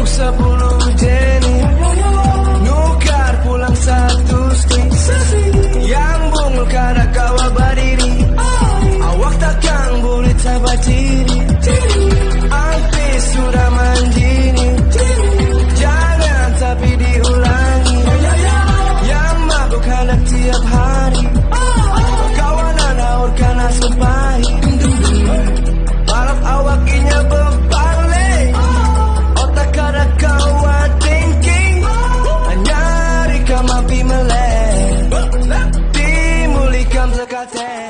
buruk sepuluh jenis. Nukar pulang satu stick Yang bungul kada kawa badiri Awak takkan boleh tabah diri. Ampis sudah manjini. Jangan tapi diulangi. Yang mabuk hendak tiap hari. Kawanan haur karena sempahi Balap awak inya mampi melek Dimulihkan sekatnya